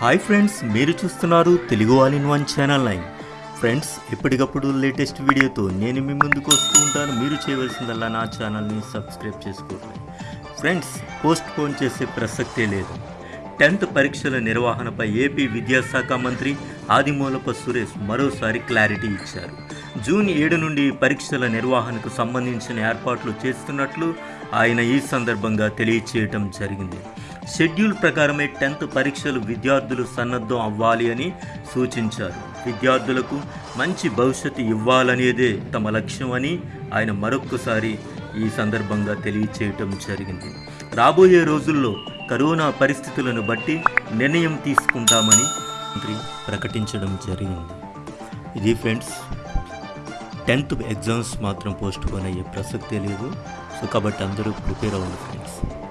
Hi friends మీరు చూస్తున్నారు Telugu all in one channel nine. Friends ఎప్పటికప్పుడు లేటెస్ట్ వీడియోతో నేను మీ ముందుకు వస్తూ ఉంటాను. మీరు చేయవలసిందల్లా నా ఛానల్ని సబ్స్క్రైబ్ చేసుకోవాలి ఫ్రెండ్స్ పోస్ట్ పోన్ చేసే ప్రసక్తే లేదు. టెన్త్ పరీక్షల నిర్వహణపై ఏపీ విద్యాశాఖ మంత్రి ఆదిమూలప సురేష్ మరోసారి క్లారిటీ ఇచ్చారు. జూన్ ఏడు నుండి పరీక్షల నిర్వహణకు సంబంధించిన ఏర్పాట్లు చేస్తున్నట్లు ఆయన ఈ సందర్భంగా తెలియచేయటం జరిగింది. షెడ్యూల్ ప్రకారమే టెన్త్ పరీక్షలు విద్యార్థులు సన్నద్ధం అవ్వాలి అని సూచించారు. విద్యార్థులకు మంచి భవిష్యత్తు ఇవ్వాలనేదే తమ లక్ష్యం అని ఆయన మరొక్కసారి ఈ సందర్భంగా తెలియచేయటం జరిగింది. రాబోయే రోజుల్లో కరోనా పరిస్థితులను బట్టి నిర్ణయం తీసుకుంటామని మంత్రి ప్రకటించడం జరిగింది. ఇది ఫ్రెండ్స్ టెన్త్ ఎగ్జామ్స్ మాత్రం పోస్ట్ పోన్ అయ్యే ప్రసక్తే లేదు. సో కాబట్టి అందరూ ప్రిపేర్ అవ్వండి ఫ్రెండ్స్.